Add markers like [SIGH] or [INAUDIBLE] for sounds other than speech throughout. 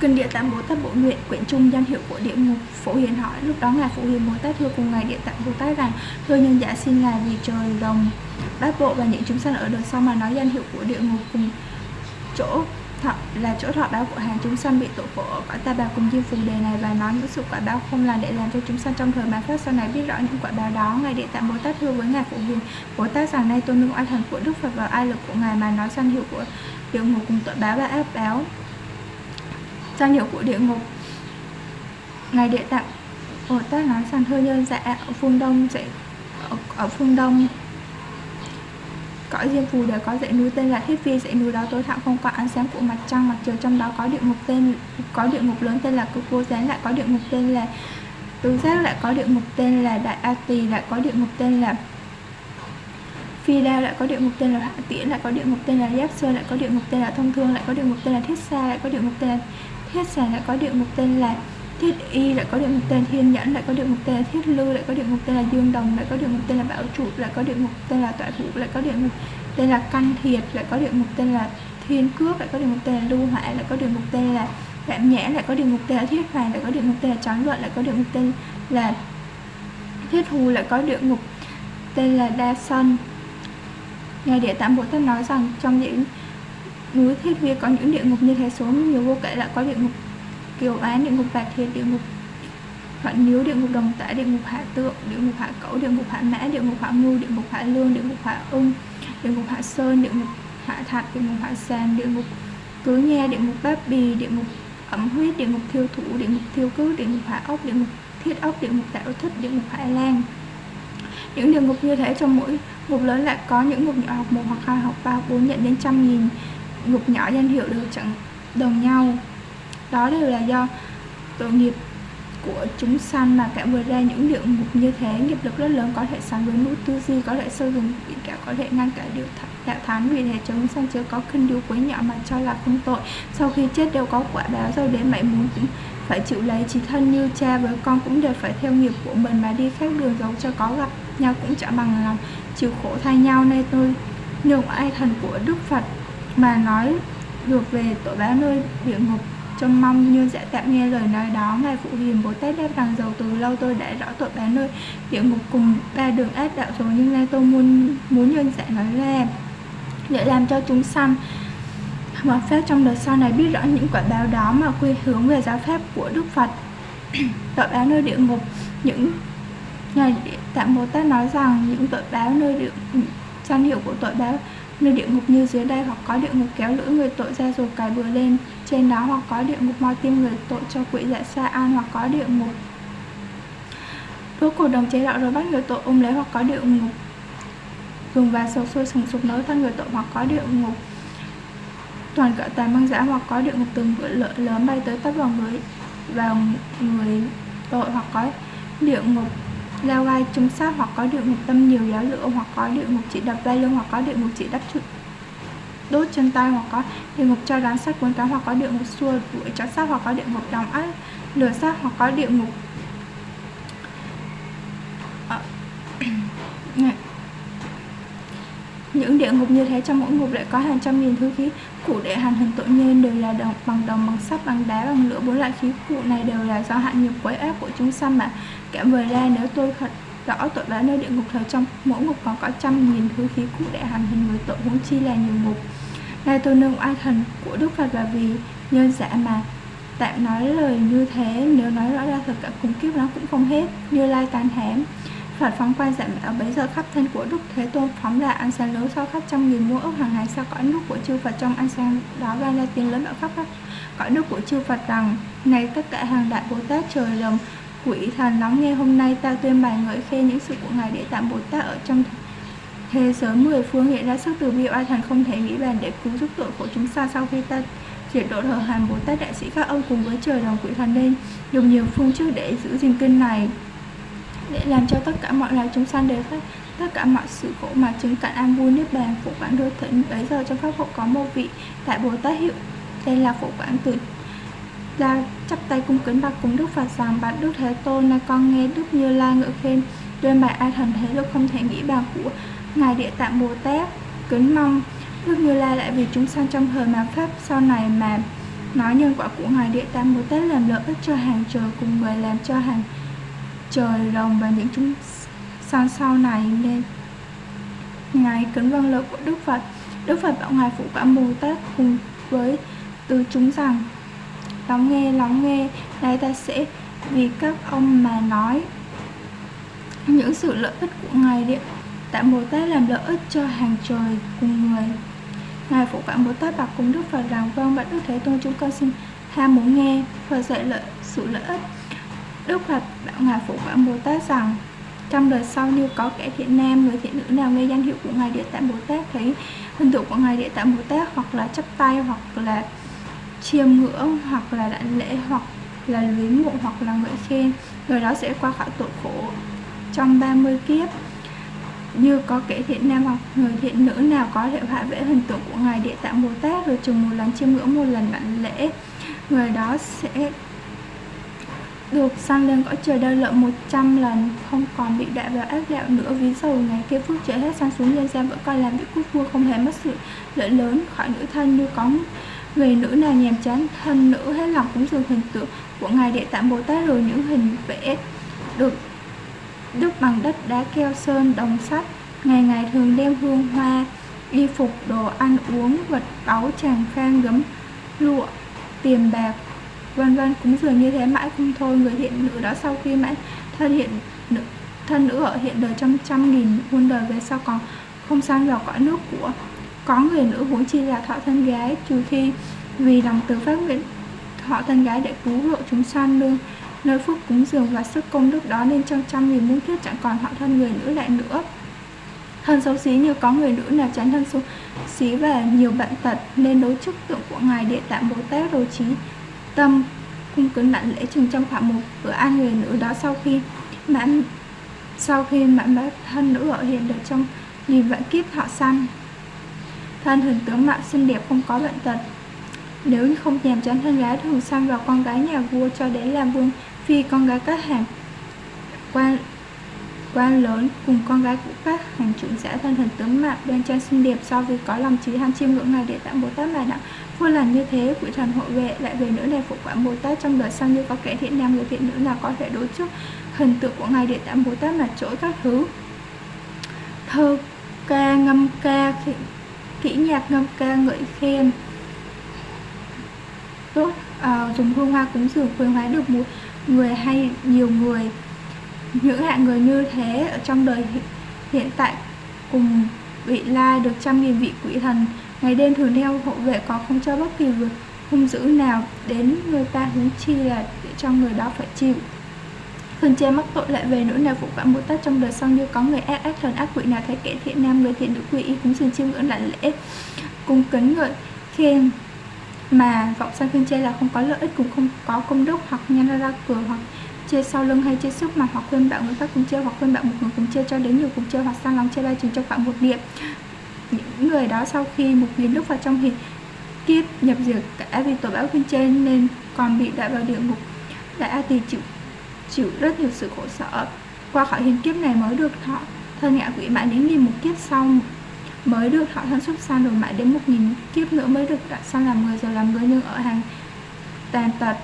Kinh [CLEARS THROAT] Địa Tạng Bồ Tát Bộ Nguyện quyển trung danh hiệu của địa ngục Phổ Hiền hỏi lúc đó ngài Phổ Hiền Bồ Tát thưa cùng ngài Địa Tạng Bồ Tát rằng, thưa nhân giả, xin ngài vì trời đồng bát bộ và những chúng sanh ở đời sau mà nói danh hiệu của địa ngục cùng chỗ thọ là chỗ thọ báo của hàng chúng sanh bị tội khổ ở cõi ta bà cùng diêm phù đề này và nói những sự quả báo không là để làm cho chúng sanh trong thời mà pháp sau này biết rõ những quả báo đó. Ngài địa tạng bồ tát thưa với ngài phụ hiền bồ tát rằng nay tôi nương oai thần của đức phật và ai lực của ngài mà nói danh hiệu của địa ngục cùng tội báo và ác báo. Danh hiệu của địa ngục. Ngài địa tạng bồ tát nói rằng thưa nhân dạ ở phương đông sẽ ở, ở phương đông cõi diêm phù đều có dãy núi tên là thiết phi dãy núi đó tối thẳm không có ánh sáng của mặt trăng mặt trời trong đó có địa ngục tên có địa ngục lớn tên là cực vô gián lại có địa ngục tên là tứ giác lại có địa ngục tên là đại a tỳ lại có địa ngục tên là phi đao lại có địa ngục tên là hạ tiễn lại có địa ngục tên là giáp sơn lại có địa ngục tên là thông thương lại có địa ngục tên là thiết xa lại có địa ngục tên là thiết sản lại có địa ngục tên là thiết y lại có địa ngục tên thiên nhẫn lại có địa ngục tên là thiết lư lại có địa ngục tên là dương đồng lại có địa ngục tên là bảo trụ lại có địa ngục tên là tọa thủ lại có địa ngục tên là căn thiệt lại có địa ngục tên là thiên cước lại có địa ngục tên là lưu hại lại có địa ngục tên là cảm nhã lại có địa ngục tên là thiết hoàng lại có địa ngục tên là trán luận lại có địa ngục tên là thiết hù lại có địa ngục tên là đa sân ngài địa tạng bồ tát nói rằng trong những núi thiết vi có những địa ngục như thế số nhiều vô kể lại có địa ngục kiều án địa ngục bạc thiệt địa ngục phản Miếu, địa ngục đồng tả, địa ngục hạ tượng, địa ngục hạ cẩu, địa ngục hạ mã, địa ngục hạ ngu, địa ngục hạ lương, địa ngục hạ ung, địa ngục hạ sơn, địa ngục hạ thạch, địa ngục hạ sàn, địa ngục cứ nha, địa ngục bát bì, địa ngục ẩm huyết, địa ngục thiêu thủ, địa ngục thiêu cứ địa ngục hạ ốc, địa ngục thiết ốc, địa ngục tạo thích, địa ngục hạ lan. Những địa ngục như thế trong mỗi ngục lớn lại có những ngục nhỏ học một hoặc hai học ba bốn nhận đến trăm nghìn ngục nhỏ danh hiệu đều chẳng đồng nhau đó đều là do tội nghiệp của chúng sanh mà tạo vừa ra những địa ngục như thế. Nghiệp lực rất lớn, có thể sánh với núi tư duy, có thể sâu dùng bị cả, có thể ngăn cả điều đạo thánh vì thế chúng sanh chưa có khinh điều quấy nhỏ mà cho là không tội. Sau khi chết đều có quả báo rồi, đến mãi muốn cũng phải chịu lấy. Chỉ thân như cha với con cũng đều phải theo nghiệp của mình mà đi khác đường dấu cho có gặp nhau cũng chẳng bằng lòng, chịu khổ thay nhau. Nên tôi nhường ai thần của đức phật mà nói được về tội báo nơi địa ngục trông mong như sẽ tạm nghe lời nói đó. Ngài phụ hiền, bồ tát đáp rằng dầu từ lâu, tôi đã rõ tội bán nơi địa ngục cùng ba đường ác đạo rồi nhưng nay tôi muốn muốn nhân sẽ nói ra để làm cho chúng sanh mà pháp trong đời sau này biết rõ những quả báo đó mà quy hướng về giáo pháp của đức phật. [CLEARS THROAT] Tội báo nơi địa ngục. Những ngài tạng bồ tát nói rằng những tội báo nơi địa danh hiệu của tội báo nơi địa ngục như dưới đây, hoặc có địa ngục kéo lưỡi người tội ra rồi cài bừa lên trên đó hoặc có địa ngục moi tim người tội cho quỷ dạ xa an, hoặc có địa ngục. Đốt cổ đồng chế đạo rồi bắt người tội ôm lấy, hoặc có địa ngục. Dùng và sầu sôi sùng sục nới thân người tội, hoặc có địa ngục. Toàn cỡ tàn băng giã hoặc có địa ngục từng vựa lợi lớn bay tới tấp vào người vào người tội, hoặc có địa ngục leo gai trung sát hoặc có địa ngục tâm nhiều giáo lửa hoặc có địa ngục chỉ đập vai lưng hoặc có địa ngục chỉ đắp trụ đốt chân tay hoặc có địa ngục cho rắn sắt cuốn cá hoặc có địa ngục xua đuổi chó sát hoặc có địa ngục đồng ác lửa sát hoặc có địa ngục à, [CLEARS THROAT] những địa ngục như thế trong mỗi ngục lại có hàng trăm nghìn thứ khí cụ để hàn hình tội nhân đều là đồng, bằng đồng bằng sắt bằng đá bằng lửa. Bốn loại khí cụ này đều là do hạn nghiệp quấy ép của chúng sanh mà kẻ vừa ra nếu tôi thật rõ tội đã nơi địa ngục thời trong, mỗi ngục còn có trăm nghìn thứ khí cụ để hành hình người tội huống chi là nhiều ngục. Nay tôi nương oai thần của đức phật là vì nhân giả mà tạm nói lời như thế, nếu nói rõ ra thật cả cùng kiếp nó cũng không hết, như lai tàn hém Phật phóng quan giảm ở bấy giờ khắp thân của Đức Thế Tôn, phóng ra ánh sáng lớn sau khắp trăm nghìn muôn ước hàng ngày sau cõi nước của chư Phật. Trong ánh sáng đó vang ra tiếng lớn ở khắp cõi nước của chư Phật rằng, này tất cả hàng đại Bồ Tát trời rồng quỷ thần lắng nghe hôm nay, ta tuyên bài ngợi khen những sự của ngài để tạm Bồ Tát ở trong thế giới mười phương hiện ra sức từ bi oai thần không thể nghĩ bàn để cứu giúp tội của chúng ta sau khi ta diệt độ thờ hàn Bồ Tát đại sĩ các ông cùng với trời đồng quỷ thần lên, dùng nhiều phương trước để giữ gìn kinh này, để làm cho tất cả mọi loài chúng sanh đều phát, tất cả mọi sự khổ mà chứng cạn an vui niết bàn phụ quản đôi thịnh bấy giờ trong pháp hộ có một vị đại bồ tát hiệu, tên là phụ quản từ ra chắp tay cung kính bạch cùng đức phật rằng, bạch đức thế tôn là con nghe đức như lai ngợi khen tuyên bài a thần thế lực không thể nghĩ bàn của ngài địa tạng bồ tát. Kính mong đức như lai lại vì chúng sanh trong thời mà pháp sau này mà nói nhân quả của ngài địa tạng bồ tát làm lợi ích cho hàng trời cùng người làm cho hàng trời rồng và những chúng sanh sau này nên ngài kính vâng lời của đức phật. Đức phật bảo ngài phụ quả bồ tát cùng với từ chúng rằng lắng nghe lắng nghe. Đây ta sẽ, vì các ông mà nói những sự lợi ích của ngài điện tạng bồ tát làm lợi ích cho hàng trời cùng người. Ngài phụ cảm bồ tát bạc cùng đức phật rằng vâng bạch đức thế tôn, chúng con xin ham muốn nghe phật dạy lợi, sự lợi ích. Đức phật bảo ngài phụ cảm bồ tát rằng, trong đời sau như có kẻ thiện nam, người thiện nữ nào nghe danh hiệu của ngài địa tạng bồ tát, thấy hình tượng của ngài địa tạng bồ tát hoặc là chắp tay hoặc là chiêm ngưỡng hoặc là đảnh lễ hoặc là luyến mộ hoặc là ngợi khen người đó sẽ qua khỏi tội khổ trong 30 kiếp. Như có kẻ thiện nam hoặc người thiện nữ nào có thể hạ vẽ hình tượng của ngài địa tạng bồ tát rồi chừng một lần chiêm ngưỡng một lần đảnh lễ, người đó sẽ được sanh lên cõi trời đau lợi 100 lần, không còn bị đọa vào ác đạo nữa ví dụ ngày kia phước trời hết sanh xuống nhân gian vẫn coi làm vị quốc vua không hề mất sự lợi lớn khỏi nữ thân như có người nữ nào nhàm chán thân nữ hết lòng cúng dường hình tượng của ngài địa tạng bồ tát rồi những hình vẽ được đúc bằng đất đá keo sơn đồng sắt. Ngày ngày thường đem hương hoa y phục đồ ăn uống vật báu tràng khang gấm lụa tiền bạc vân vân. Cúng dường như thế mãi không thôi. Người hiện nữ đó sau khi mãi thân hiện nữ, thân nữ ở hiện đời trong trăm nghìn muôn đời về sau còn không sang vào cõi nước của có người nữ huống chi là thọ thân gái, trừ khi vì lòng từ phát nguyện thọ thân gái để cứu độ chúng sanh nương nơi phúc cúng dường và sức công đức đó nên trong trăm nghìn muôn kiếp chẳng còn họ thân người nữ lại nữa. Thân xấu xí như có người nữ nào chán thân xấu xí và nhiều bệnh tật nên đối chức tượng của ngài địa tạng bồ tát đồ trí tâm cung kính đảnh lễ chừng trong khoảng một bữa ăn người nữ đó sau khi mãn, sau khi mãn bát thân nữ ở hiện được trong nghìn vạn kiếp thọ sanh thân hình tướng mạo xinh đẹp không có bệnh tật. Nếu không nhàm chán thân gái, thường xăm vào con gái nhà vua cho đến làm vương phi con gái các hàng quan quan lớn cùng con gái của các hành trưởng giả thân hình tướng mạo đoan trang xinh đẹp so với có lòng trí ham chiêm ngưỡng ngài để tặng bồ tát mà đặng vua làm như thế, quỷ thần hộ vệ lại về nữa này phụ quản bồ tát trong đời sau như có kẻ thiện nam người thiện nữ nào có thể đối trước hình tượng của ngài để tặng bồ tát mà chối các thứ. Thơ ca, ngâm ca kỹ nhạc ngâm ca ngợi khen. Tốt à, dùng hương hoa cúng dường khuyến hóa được một người hay nhiều người. Những hạng người như thế ở trong đời hiện tại cùng vị lai được trăm nghìn vị quỷ thần. Ngày đêm thường theo hộ vệ có không cho bất kỳ việc hung dữ nào đến người ta hứng chi là để cho người đó phải chịu. Hương che mắc tội lại về nỗi nào phụ quả một tát trong đời xong như có người ác ác thần ác quỷ nào thấy kẻ thiện nam người thiện nữ quỷ, y cúng dường chiêm ngưỡng lạnh lễ cung kính ngợi khen. Mà vọng sanh khuyên chê là không có lợi ích cũng không có công đức, hoặc nhân ra cửa, hoặc chê sau lưng hay chê sức mà hoặc khuyên bảo người khác cùng chê hoặc khuyên bảo một người cùng chê cho đến nhiều cùng chê hoặc sang lòng chê ba chừng trong khoảng một điểm. Những người đó sau khi một biến lúc vào trong thì kiếp nhập diệt cả vì tội báo khuyên chê nên còn bị đại vào địa ngục. Đại a tỳ chịu chịu rất nhiều sự khổ sở. Qua khỏi hiện kiếp này mới được thọ, thân ngạ quỷ mãi đến nghìn một kiếp sau. Mới được thọ thân xuất sanh rồi mãi đến một nghìn kiếp nữa mới được đặt sanh làm người rồi làm người nhưng ở hàng tàn tật,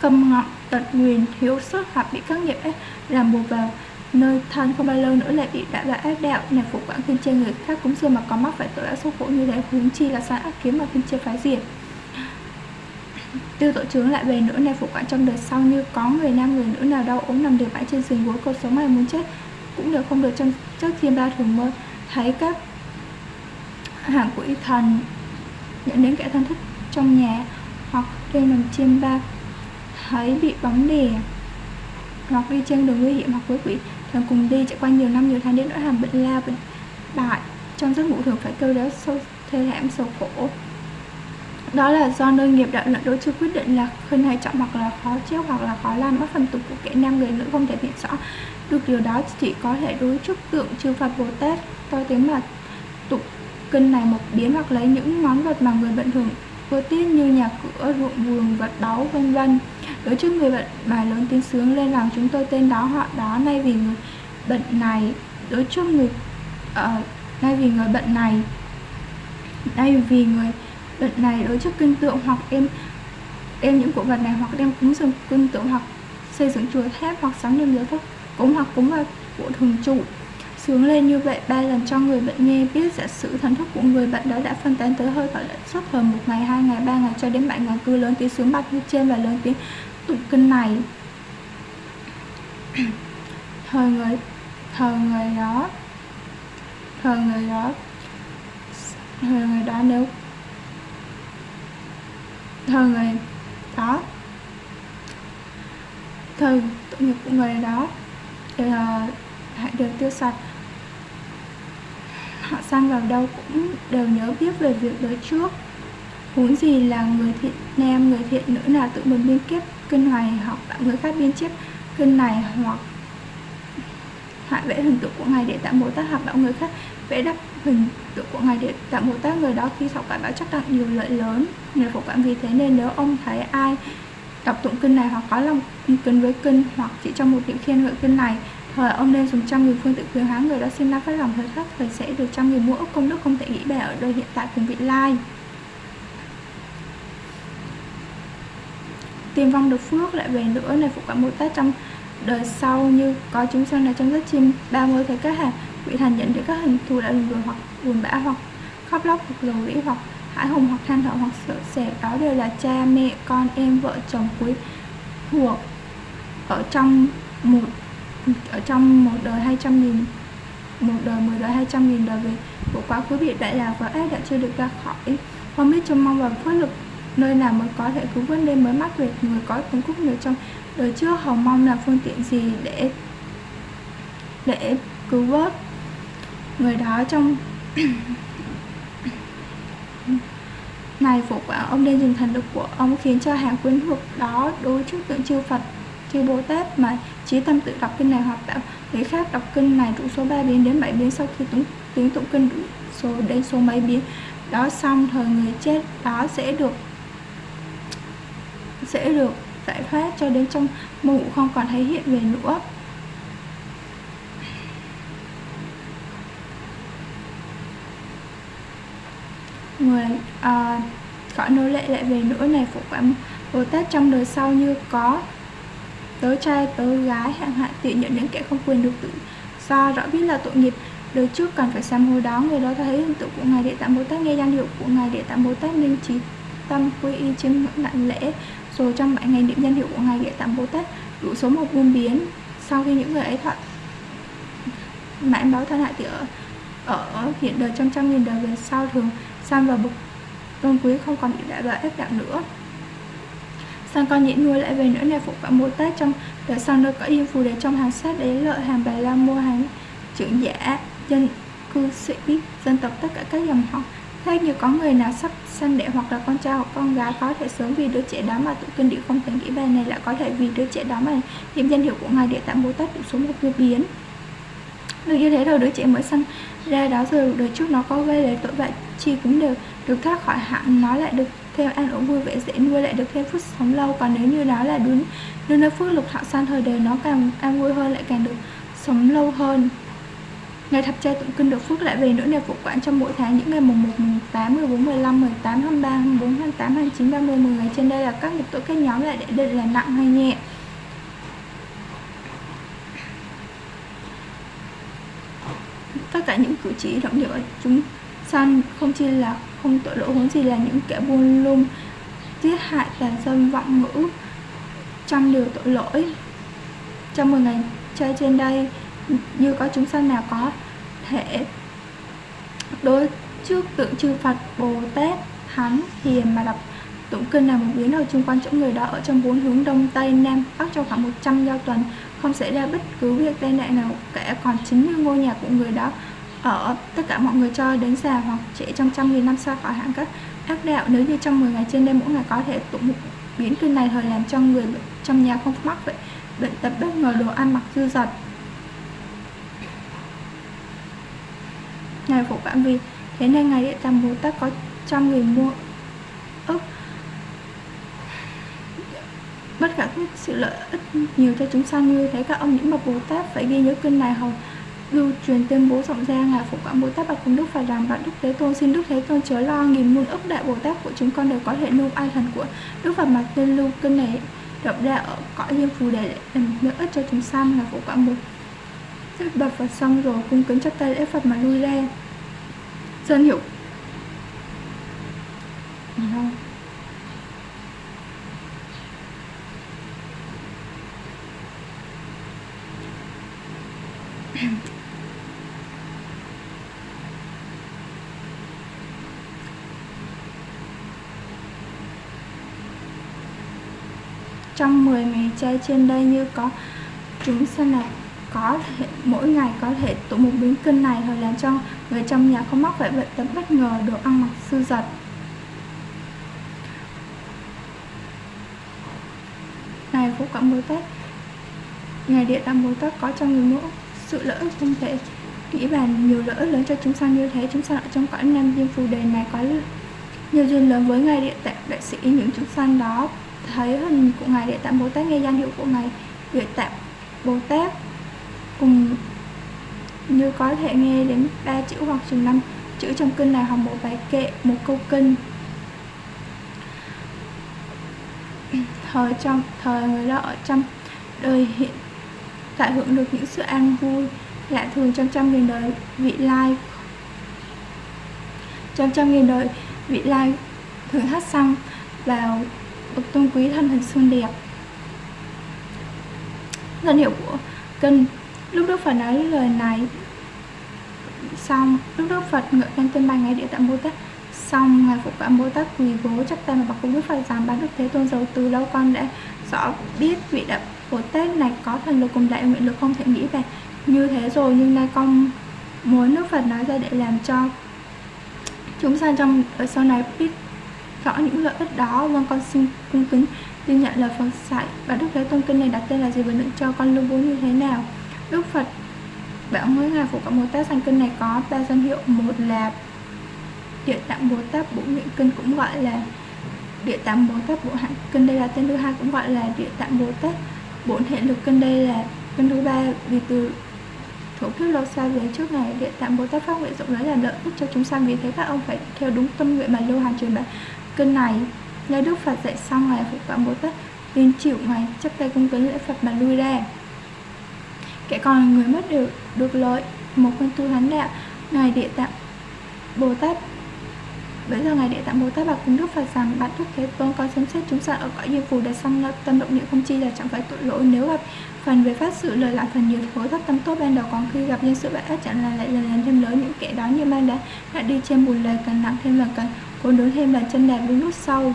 câm ngọng tật nguyền, thiếu sức hoặc bị các nghiệp ấy làm buộc vào nơi thân không bao lâu nữa lại bị đại vào ác đạo. Này phục quản kinh chê người khác cũng xưa mà có mắc phải tội đã số khổ như thế, huống chi là sai ác kiếm mà kinh chê phá diệt tiêu tội chướng lại về nữa này phụ quản trong đời sau như có người nam, người nữ nào đau ốm nằm đều bãi trên giường gối cuộc sống mày muốn chết, cũng đều không được trong trước thiên ba thường mơ. Thấy các hàng quỷ thần nhận đến kẻ thân thích trong nhà hoặc trên nằm chiêm ba, thấy bị bóng đè hoặc đi trên đường nguy hiểm hoặc với quỷ, thường cùng đi chạy qua nhiều năm, nhiều tháng đến nỗi hàm bệnh la bệnh bại. Trong giấc ngủ thường phải kêu đéo sâu, thê thảm, sầu khổ đó là do nơi nghiệp đạo luận đối chưa quyết định là khuyên hay trọng hoặc là khó chết hoặc là khó làm mất phần tục của kẻ nam người nữ không thể hiện rõ. Được điều đó chỉ có thể đối trước tượng chư Phật Bồ Tát to tiếng mà tục kinh này một biến hoặc lấy những món vật mà người bệnh thường vừa tiếc như nhà cửa ruộng vườn vật báu vân vân. Đối trước người bệnh bài lớn tiếng sướng lên rằng chúng tôi tên đó họ đó nay vì người bệnh này đối trước người uh, nay vì người bệnh này nay vì người bệnh này đối trước kinh tượng hoặc em đem những cổ vật này hoặc đem cúng dường kinh tượng hoặc xây dựng chùa tháp hoặc sắm niềm giới thức cúng hoặc cúng vào của thường trụ. Sướng lên như vậy, ba lần cho người bệnh nghe biết giả sử thần thức của người bệnh đó đã phân tán tới hơi thở suốt thời một ngày, hai ngày, ba ngày cho đến bảy ngày, cứ lớn tiếng sướng bạch như trên và lớn tiếng tụng kinh này. [CLEARS THROAT] Thời người thời người đó, thời người đó, thời người đó nếu thời người đó. Thời tội nghiệp của người đó. Đều, ờ, hãy được tiêu sạch. Họ sang vào đâu cũng đều nhớ biết về việc đời trước. Huống gì là người thiện nam người thiện nữ là tự mình biên kiếp kinh hoài hoặc bảo người khác biên chép kinh này hoặc họa vẽ hình tượng của ngài để tạm mối tác hợp đạo người khác vẽ đắp hình tượng của ngài để tạm bồ tát người đó, khi thọ cải đã chắc tặng nhiều lợi lớn, người phổ cảm vì thế nên nếu ông thấy ai đọc tụng kinh này hoặc có lòng kính với kinh hoặc chỉ trong một niệm khen ngợi kinh này, thời ông nên dùng trăm nghìn phương tự quyền hóa người đó xin ra phát lòng thời thấp, thời sẽ được trăm nghìn mua công đức không thể nghĩ bẻ ở đời hiện tại cùng vị lai. Tiền vong được phước lại về nữa, này phụ quản bồ tát trong đời sau như có chúng sanh là trong giấc chim 30 thế các hạt vị thành nhận được các hình thù đã lùn đùi hoặc buồn bã hoặc khóc lóc hoặc lầu rĩ hoặc hãi hùng hoặc than thở hoặc sợ sệt. Đó đều là cha, mẹ, con, em, vợ, chồng quý thuộc ở trong một, ở trong một đời 200 nghìn, một đời, mười đời 200 nghìn đời về của quá khứ bị đại lạc và ác đã chưa được ra khỏi. Không biết trông mong vào phước lực nơi nào mới có thể cứu vớt đêm mới mắc về người có tướng cúc người trong đời trước. Hồng mong là phương tiện gì để để cứu vớt? Người đó trong này phục quả ông nên dùng thần lực của ông khiến cho hàng quyến thuộc đó đối trước tượng chư Phật chư Bồ Tát mà trí tâm tự đọc kinh này hoặc tạo người khác đọc kinh này đủ số 3 biến đến 7 biến sau khi tiếng, tiếng tụng kinh đủ số đến số mấy biến. Đó xong thời người chết đó sẽ được sẽ được giải thoát cho đến trong mụ không còn thấy hiện về nữa. Người à, cõi nô lệ lại về nỗi này phụ quả Bồ Tát trong đời sau như có tớ trai tớ gái hạng hạn tiện nhận những kẻ không quyền được tự do rõ biết là tội nghiệp. Đời trước cần phải sám hối đó người đó thấy hình tượng của ngài địa tạng bồ tát nghe danh hiệu của ngài địa tạng bồ tát nên trí tâm quy y chiêm ngưỡng đại lễ. Rồi trong bảy ngày niệm danh hiệu của ngài địa tạng bồ tát đủ số một buôn biến. Sau khi những người ấy thọ mãn báo thân hại thì ở ở hiện đời trong trăm nghìn đời về sau thường sang vào bực tôn quý không còn bị đại và ép đạo nữa. Sang con nhĩ nuôi lại về nữa này phục và mô tết trong đời sau nơi có yên phù để trong hàng sát đế lợi hàng bài la mua hàng trưởng giả, dân cư sĩ, dân tộc tất cả các dòng họ. Thế như có người nào sắp sanh đẻ hoặc là con trai hoặc con gái có thể sớm vì đứa trẻ đó mà tụng kinh địa không thể nghĩ bài này lại có thể vì đứa trẻ đó mà niệm danh hiệu của ngài địa tạng bồ tát đủ số một vô biến. Được như thế rồi, đứa trẻ mới sanh ra đó rồi, đời trước nó có gây lấy tội vậy chi cũng đều được thoát khỏi hạn nó lại được thêm an ổn vui vẻ dễ nuôi lại được thêm phút sống lâu còn nếu như đó là đúng nếu nơi phước lục thọ san thời đời nó càng an vui hơn lại càng được sống lâu hơn Ngày thập trai tụng kinh được phước lại về nữa này phục quản trong mỗi tháng những ngày mùng 1, mùng 8, 14, 15, 18, 23, 24, 28, 29, 30, 10 ngày trên đây là các nghiệp tội các nhóm lại để định là nặng hay nhẹ. Tất cả những cử chỉ động điệu ở chúng săn không chỉ là không tội lỗi huống gì là những kẻ buôn lung giết hại tàn dâm vọng ngữ trăm điều tội lỗi. Trong 10 ngày chơi trên đây, như có chúng sanh nào có thể đối trước tượng chư Phật Bồ Tát Thánh Hiền mà đọc tụng kinh là một biến hồi chung quanh chỗ người đó ở trong bốn hướng đông, tây, nam, bắc trong khoảng 100 giao tuần, không xảy ra bất cứ việc tai nạn nào cả còn chính như ngôi nhà của người đó ở tất cả mọi người cho đến già hoặc trẻ trong trăm nghìn năm sau khỏi hạng các ác đạo. Nếu như trong 10 ngày trên đây mỗi ngày có thể tụng một biến kinh này thời làm cho người trong nhà không mắc vậy bệnh tật bất ngờ đồ ăn mặc dư dật. Ngài Phổ phạm Vì Thế nên Ngài Địa Tạng Bồ Tát có trăm người mua ức. Bất cả các sự lợi ích nhiều cho chúng sanh, như thế các ông những bậc Bồ Tát phải ghi nhớ kinh này hầu lưu truyền tuyên bố rộng ra là phụ quảng Bồ Tát bạch cùng Đức phải làm bạn Đức Thế Tôn. Xin Đức Thế Tôn chớ lo nghìn muôn ức đại Bồ Tát của chúng con đều có thể nương ai thần của Đức Phật mà Tên lưu kinh này rộng ra ở cõi diêm phù để làm lợi ích cho chúng sanh là phụ quảng Bồ Tát. Bạch Phật xong rồi, cung kính chắp tay lễ Phật mà lui ra. Dân hiểu. Không? Trong 10 ngày chay trên đây như có chúng sanh là có thể, mỗi ngày có thể tụ một biến kinh này rồi làm cho người trong nhà không mắc phải bệnh tật bất ngờ đồ ăn mặc sư giật này phúc quảng bồ tát ngày địa tạng bồ tát có cho người mẫu sự lợi ích không thể nghĩ bàn nhiều lợi ích lớn cho chúng sanh như thế. Chúng sanh ở trong cõi nam diêm phù đề này có nhiều duyên lớn với ngài địa tạng đại sĩ, những chúng sanh đó thấy hình của ngài địa tạng bồ tát nghe danh hiệu của ngài địa tạng bồ tát cùng như có thể nghe đến ba chữ hoặc chừng năm chữ trong kinh này hoặc một bài kệ, một câu kinh. Thời trong, thời người đó ở trong đời hiện, tại hưởng được những sự an vui, lạ thường trong trăm nghìn đời vị lai. Trong trăm nghìn đời vị lai thường hát xong vào bậc tôn quý thân hình xương đẹp. Danh hiệu của kinh lúc đức phật nói lời này, xong, lúc đức phật ngợi khen tên bài ngày địa tạng bồ tát, xong, ngài phụ cảm bồ tát quỳ gối chắc tay mà bảo cùng đức phật rằng bán đức thế tôn giàu từ lâu, con đã rõ biết vị đạo bồ tát này có thần lực cùng đại nguyện lực không thể nghĩ về. Như thế rồi, nhưng nay con muốn đức phật nói ra để làm cho chúng sanh trong ở sau này biết rõ những lợi ích đó. Vâng con xin cung kính ghi nhận lời Phật dạy và Đức Thế Tôn kinh này đặt tên là gì? Và định cho con lưu bố như thế nào? Đức Phật bảo mới ngài phụ cộng Bồ Tát sanh kinh này có ba danh hiệu. Một là địa tạng Bồ Tát bổn nguyện kinh cũng gọi là địa tạng Bồ Tát bộ hạnh kinh. Đây là tên thứ hai cũng gọi là địa tạng Bồ Tát bổn hệ lực kinh. Đây là kinh thứ ba vì từ thủ kiếp lâu xa về trước ngày địa tạng Bồ Tát phát nguyện rộng lớn là lợi ích cho chúng sanh. Vì thế các ông phải theo đúng tâm nguyện mà lưu hành truyền bá kinh này Nghe Đức Phật dạy xong Ngài Phật Quảng Bồ Tát, Nên chịu Ngài chấp tay cung kính lễ Phật mà lui ra. Kẻ còn người mất được được lợi, Một con tu thánh đạo, Ngài Địa Tạng Bồ Tát. Bây giờ Ngài Địa Tạng Bồ Tát bảo cùng Đức Phật rằng, Bạn Đức Thế Tôn có xem xét chúng sanh ở cõi diêm phù để xong tâm động niệm không chi là chẳng phải tội lỗi. Nếu gặp phần về phát sự lời lại phần nhiều thối thất tâm tốt ban đầu còn khi gặp nhân sự bại ác chẳng là lại lần lần thêm lớn những kẻ đó như ban đã đã đi trên bùn lời cần nặng thêm lần cần cố đối thêm là chân đạp virus sâu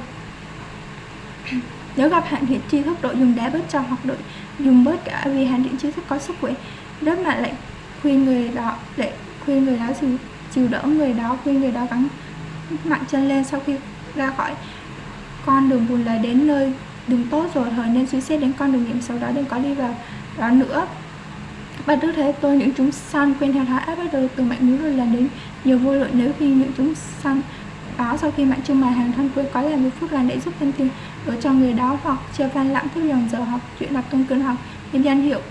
nếu gặp hạn thiện tri thức đội dùng đá bớt cho hoặc đội dùng bớt cả vì hạn thiện tri thức có sức khỏe rất mà lại khuyên người đó để khuyên người đó chịu, chịu đỡ người đó khuyên người đó gắng mạnh chân lên sau khi ra khỏi con đường buồn lời đến nơi đường tốt rồi thời nên suy xét đến con đường nghiệm sau đó đừng có đi vào đó nữa. Và đức thế tôi những chúng sanh quên theo thái áp bắt đầu từ mạnh núi rồi lần đến nhiều vô lượng nếu khi những chúng sanh đó, sau khi bạn trưng bày hàng thân cuối có làm một phút là để giúp thêm tiền ở cho người đó hoặc chưa phan lãng thức dòng giờ học, chuyện đọc tôn cơn học, nhân danh hiệu,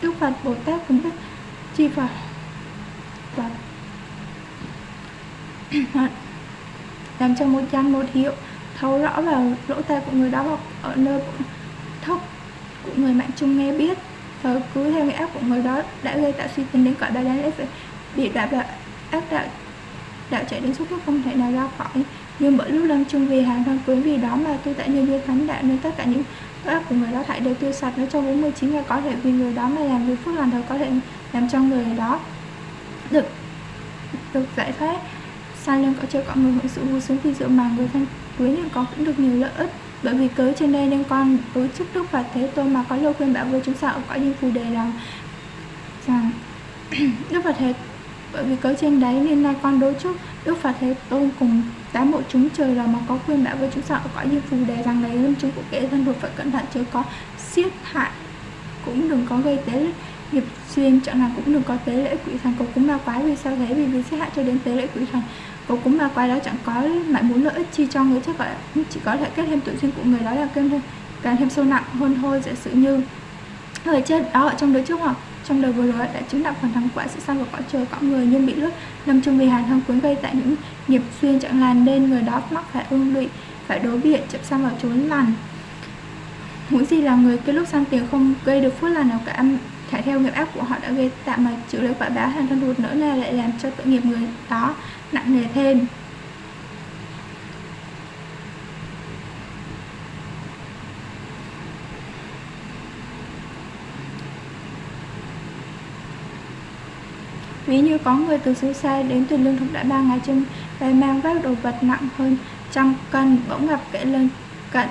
đức phật, bồ tát cũng biết chi phật và [CLEARS THROAT] làm cho một trăm một hiệu, thấu rõ vào lỗ tai của người đó hoặc ở nơi thốc của người mạng trung nghe biết. Và cứ theo nghĩa ác của người đó đã gây tạo suy tính đến cõi ba đáng lẽ phải bị đạp và ác đạo đạo chạy đến suốt lúc không thể nào ra khỏi. Nhưng bởi lúc lâm chung vì hàng thân quý vì đó mà tôi tại nhân viên thánh đạo nên tất cả những ác của người đó thải đều tiêu sạch. Nếu trong 49 ngày có thể vì người đó mà làm việc phước lành thật có thể làm cho người đó được được giải thoát. Sai lưng có chưa có người hưởng sự vui sướng vì dựa mà người thân quý nhưng có cũng được nhiều lợi ích. Bởi vì cớ trên đây nên con đối chức đức và thế tôn mà có lời khuyên bảo với chúng sao ở cõi diêm phù đề rằng rằng [CLEARS THROAT] đức phật thế bởi vì cớ trên đấy nên nay con đối trước đức phật thế tôn cùng tám bộ chúng trời là mà có khuyên bảo với chúng sợ có như phù đề rằng này lâm chúng của kể thân thuộc phải cẩn thận, chứ có siết hại cũng đừng có gây tế nghiệp xuyên, chẳng là cũng đừng có tế lễ quỷ thần cầu cúng ma quái vì sao thế? Vì vì siết hại cho đến tế lễ quỷ thần cầu cúng ma quái đó chẳng có lại muốn lợi ích chi cho người chắc gọi chỉ có thể kết thêm tự duyên của người đó là kết thêm, càng thêm sâu nặng hơn thôi giả sự như người chết đó ở trong đời trước hoặc trong đời vừa rồi, đã chứng đạo phần thắng quả sự sanh vào cõi trời cõi người nhưng bị lướt. Lâm chung vì hàn thân cuốn gây tại những nghiệp xuyên chẳng lành nên người đó mắc phải ương lụy, phải đối biện chậm sang vào trốn lành muốn gì là người cái lúc sang tiền không gây được phước lành nào cả, thả theo nghiệp ác của họ đã gây tạm mà chịu lấy quả báo hàng thân ruột nữa là lại làm cho tội nghiệp người đó nặng nề thêm. Ví như có người từ xứ xa đến từ lương thực đã ba ngày chân và mang vác đồ vật nặng hơn trăm cân, bỗng gặp kẻ lên cận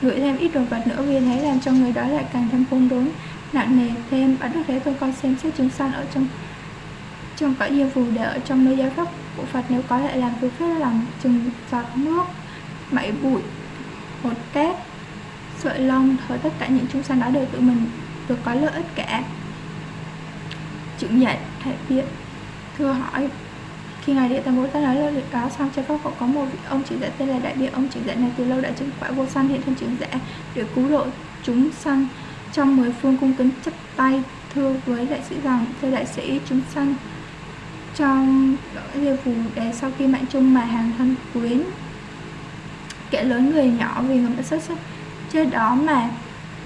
gửi thêm ít đồ vật nữa vì thế làm cho người đó lại càng thêm khôn đốn nặng nề thêm. Bắt đức thế tôi coi xem xét chúng san ở trong trong cõi diêm phù để ở trong nơi giáo pháp của Phật. Nếu có lại làm việc phép làm chừng giọt nước, mảy bụi, hột cát sợi lông. Thôi tất cả những chúng sanh đó đều tự mình được có lợi ích cả chữ nhận thể viện thưa hỏi, khi ngài địa tạng bồ tát nói lời việc cáo xong, cho pháp cậu có một vị ông chỉ dẫn tên là đại biện ông chỉ dẫn này từ lâu đã chứng quả vô sanh hiện thân chứng giả để cứu độ chúng sanh. Trong mười phương cung kính chấp tay thưa với đại sĩ rằng, thưa đại sĩ, chúng sanh trong địa phù đề sau khi mạng chung mà hàng thân quyến, kẻ lớn người nhỏ vì người đã xuất sắc, chết đó mà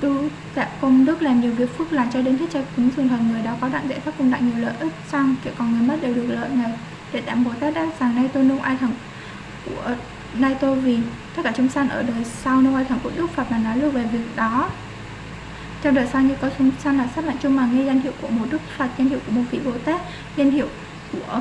tu tạo dạ, công đức làm nhiều việc phước lành cho đến hết cho cúng dường thần người đó, có đặng dạy pháp cùng đặng nhiều lợi ích, xong, kiểu, còn người mất đều được lợi này để tạm bồ tát đáp rằng nay tôi nung ai thần của, nay tôi vì tất cả chúng sanh ở đời sau nung ai thần của đức phật mà nói được về việc đó. Trong đời sau như có chúng sanh là sắp mạng chung mà nghe danh hiệu của một đức phật, danh hiệu của một vị bồ tát, danh hiệu của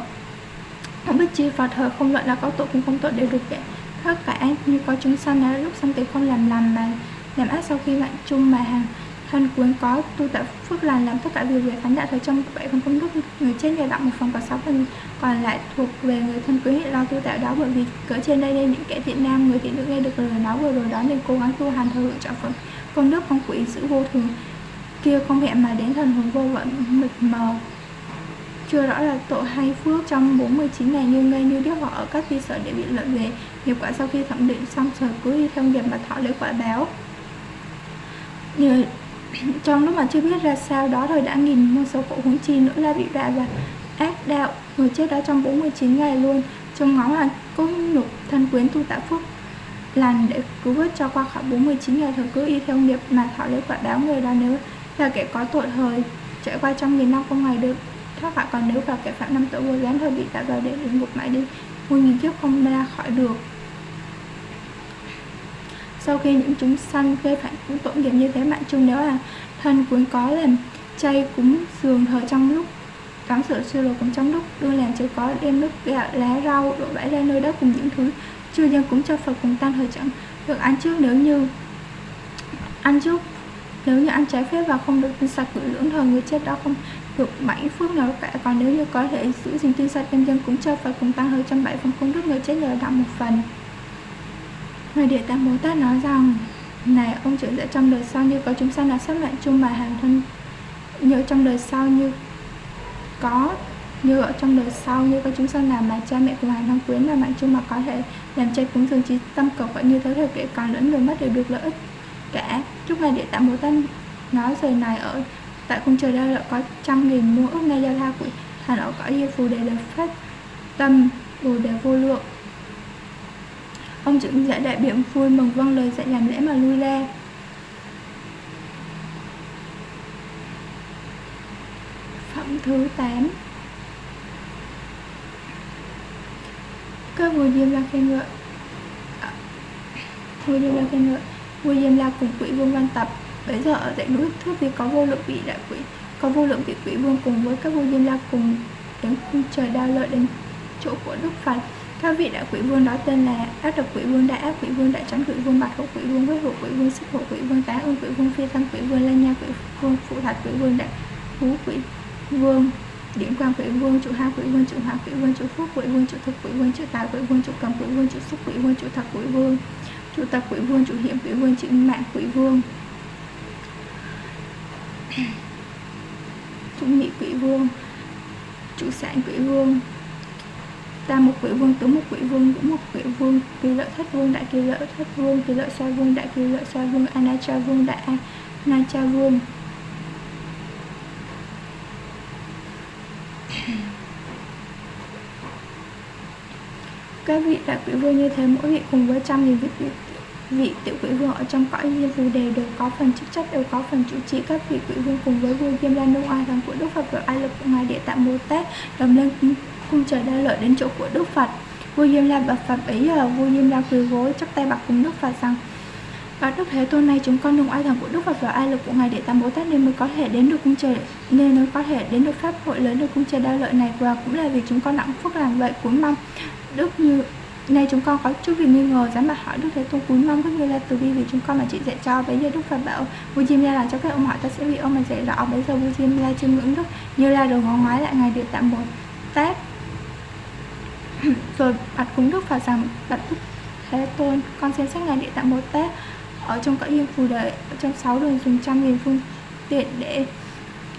không biết chi phật thờ không luận là có tội cũng không tội đều được vậy tất cả như có chúng sanh là lúc sanh tử không làm làm mà làm ác sau khi mạng chung mà hàng thân cuốn có tu tạo phước lành làm tất cả điều về thánh đạo thời trong bảy phần công đức. Người trên nhờ đặng một phần và sáu phần, còn lại thuộc về người thân quý lo tu tạo đó bởi vì cỡ trên đây đây những kẻ thiện nam, người thiện nữ nghe được lời nói vừa rồi đó nên cố gắng tu hành thời lượng trọng phần công đức không quỷ sự vô thường, kia không hẹn mà đến thần hồn vô vận mịt mờ. Chưa rõ là tội hay phước trong 49 ngày như ngây như điếc họ ở các vi sở để bị lợi về. Nghiệp quả sau khi thẩm định xong, sở cứ đi theo nghiệp mà thọ lấy quả báo như [CLEARS THROAT] trong lúc mà chưa biết ra sao đó rồi đã nghìn muôn số phụ huống chi nữa là bị đọa và ác đạo người chết đó trong 49 ngày luôn. Trong ngóng là cố nhục thân quyến tu tạo phước lành để cứu vớt cho qua khỏi 49 ngày thời cứ y theo nghiệp mà thọ lấy quả báo người đó nếu là kẻ có tội thời trải qua trong nghìn năm không ngày được thoát khỏi. Còn nếu vào kẻ phạm năm tội vô gián thời bị tạo vào để địa ngục mãi đi muôn nghìn kiếp không ra khỏi được sau khi những chúng sanh gây phải cũng tội nghiệp như thế mạng chung nếu là thân cuốn có làm chay cúng dường thời trong lúc cắm sửa siêu đồ cũng trong lúc, đưa làm chưa có đem nước gạo lá rau đổ bãi ra nơi đất cùng những thứ chưa dân cúng cho phật cùng tăng thời chẳng. Được ăn trước nếu như, ăn trước nếu như ăn trái phép và không được tinh sạch gửi lưỡng thời người chết đó không được bảy phước nào cả. Còn nếu như có thể giữ gìn tinh sạch đem dân cúng cho phật cùng tăng hơi trăm bảy phần công đức người chết nhờ đạo một phần người địa tạng bồ tát nói rằng, này, ông trưởng giả trong đời sau như có chúng sanh là sát mạng chung mà hàng thân, như trong đời sau như có, như ở trong đời sau như có chúng sanh làm mà cha mẹ của hàng thân quyến là mạng chung mà có thể làm chay cúng dường trí tâm cầu vậy như thế thời kể còn lẫn người mất đều được lợi ích. Cả chúc ngài địa tạng bồ tát nói lời này ở tại cung trời đây là có trăm nghìn muôn ước nay giao la của thành ở cõi diêm phù đề là phát tâm, bồ đề vô lượng ông trưởng giả đại biểu vui mừng vâng lời dạy làm lễ mà lui ra. Phẩm thứ 8 các vua diêm la khen ngợi. À, vua diêm la khen ngợi. Vua diêm la cùng quỷ vương văn tập. Bây giờ ở dãy núi thước vì có vô lượng vị đại quỷ, có vô lượng vị quỷ vương cùng với các vua diêm la cùng đến khung trời đao lợi đến chỗ của đức phật các vị đại quỷ vương đó tên là ác độc quỷ vương đại ác quỷ vương đại trắng quỷ vương bạch hộ quỷ vương với hộ quỷ vương xích hộ quỷ vương tá ương quỷ vương phi thân quỷ vương lanh nha quỷ vương phụ thạch quỷ vương đại phú quỷ vương điển quang quỷ vương chủ hai quỷ vương chủ hỏa quỷ vương chủ phúc quỷ vương chủ thực quỷ vương chủ tài quỷ vương chủ cầm quỷ vương chủ xúc quỷ vương chủ thật quỷ vương chủ tập quỷ vương chủ hiểm quỷ vương chủ mạng quỷ vương chủ nghị quỷ vương chủ sản quỷ vương tam một quỷ vương tứ một quỷ vương ngũ một quỷ vương kỳ lợi thất vương đại kỳ lợi thất vương kỳ lợi sa vương đại kỳ lợi sa vương anacha vương đại anacha vương. [CLEARS THROAT] Các vị đại quỷ vương như thế mỗi vị cùng với trăm nghìn vị, vị, vị tiểu quỷ vương ở trong cõi diêm phù đề đều có phần chức trách đều có phần chủ trì. Các vị quỷ vương cùng với vua diêm la nô oai thần của đức phật và ai lực của ngài địa tạng bồ tát đồng lên cung trời đa lợi đến chỗ của đức phật. Vua diêm la bậc phật ấy ở vua diêm la quỳ gối, chắp tay bạc cùng đức phật rằng và Đức Thế Tôn này chúng con đồng ai thần của Đức Phật và ai lực của Ngài để tam Bồ Tát nên mới có thể đến được cung trời, nên mới có thể đến được pháp hội lớn được cung trời đa lợi này. Và cũng là vì chúng con nặng phước làm vậy cúi mong Đức như, nay chúng con có chút việc nghi ngờ, dám mà hỏi Đức Thế Tôn, cúi mong Đức Như La từ bi vì chúng con mà chị dạy cho. Bây giờ Đức Phật bảo, Vua Diêm La là cho các ông hỏi, ta sẽ bị ông mà dạy rõ. Bây giờ Vua Diêm La chiêm ngưỡng Đức Như La đồ ngó ngoái lại Ngài Địa tạm Bồ Tát [LAUGHS] rồi bạch cúng Đức Phật rằng bạch Đức Thế Tôn con xem sách Ngài Địa Tạng Bồ Tát. Ở trong cõi yên phù đệ ở trong sáu đường dùng trăm nghìn phương tiện để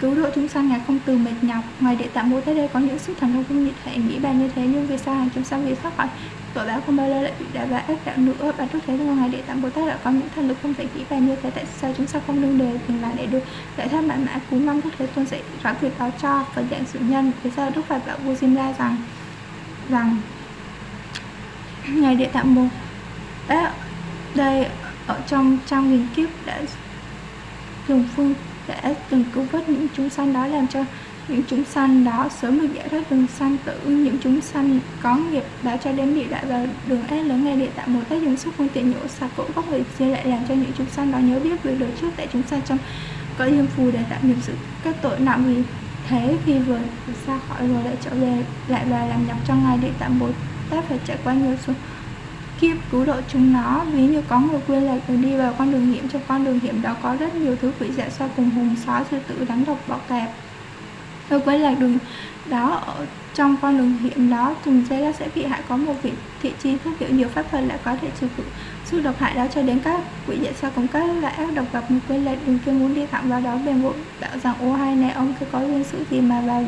cứu độ chúng sanh ngài không từ mệt nhọc. Ngoài địa tạng bồ tát đây có những sức thần thông không nhị thể nghĩ bàn như thế, nhưng vì sao hàng chúng sanh vì thoát khỏi? Tội báo không bao lâu lại bị đá và ác đạo nữa. Bạn trước thế ngài địa tạng bồ tát đã có những thần lực không thể nghĩ bàn như thế. Tại sao chúng sanh không đương đề từng là để được? Giải thoát bản mã cú mong đức thế tôn sẽ rõ việc đó cho và dạng sự nhân. Vì sao đức phật bảo vua diêm la rằng Vâng. rằng ngài địa tạng một đã, đây, ở trong trăm nghìn kiếp đã dùng phương, đã từng cứu vớt những chúng sanh đó, làm cho những chúng sanh đó sớm được giải thoát đường sanh tử, những chúng sanh có nghiệp đã cho đến địa đại và đường ác lớn. Ngay địa tạng một tác dùng sức phương tiện nhổ sạch cỗ gốc người chia lại làm cho những chúng sanh đó nhớ biết về đời trước tại chúng sanh trong có diêm phù để tạo nghiệp sự các tội nặng vì thế khi vừa xa khỏi rồi, lại trở về, lại và làm nhập trong ngài địa tạm bố tát phải trải qua nhiều số kiếp cứu độ chúng nó. Ví như có người quên lạc rồi đi vào con đường hiểm, trong con đường hiểm đó có rất nhiều thứ quỷ dạ so cùng hùng sói sư tử rắn độc bọ cạp người quên là đường đó ở trong con đường hiểm đó, từng giây sẽ bị hại. Có một vị thị chi thức hiệu nhiều pháp thuật lại có thể trừ cử sức độc hại đó cho đến các quỷ dạy sao cùng. Các loại ác độc gặp người quên lệch đường kia muốn đi thẳng vào đó. Bèn vội bảo rằng ô hai này, ông cứ có duyên sự gì mà vào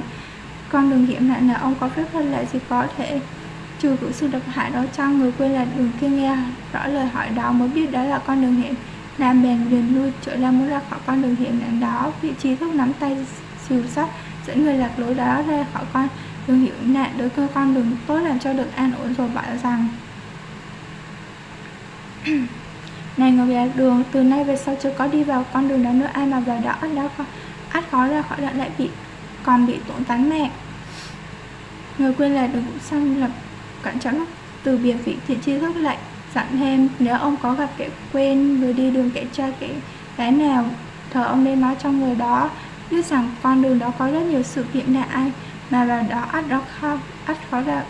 con đường hiểm nạn là ông có phép hơn lại gì có thể, trừ cử sự độc hại đó cho người quên là đường kia nghe rõ lời hỏi đó. Mới biết đó là con đường hiểm nam bèn liền lui, trở ra muốn ra khỏi con đường hiểm nạn đó. Vị trí thúc nắm tay xìu sắt dẫn người lạc lối đó ra khỏi con đường hiểm nạn. Đối cơ con đường tốt làm cho được an ổn rồi, bảo rằng [CLEARS THROAT] này người lạc đường từ nay về sau chưa có đi vào con đường đó nữa. Ai mà vào đó đã khó, ắt khó ra khỏi đoạn lại bị còn bị tổn tán mẹ. Người quên là được xong lập cẩn trọng từ biệt vị thiện tri thức lại dặn thêm nếu ông có gặp kẻ quên người đi đường kẻ cha kẻ gái nào thờ ông nên nói cho người đó. Biết rằng con đường đó có rất nhiều sự kiện là ai mà vào đó ắt đó khó ắt khó là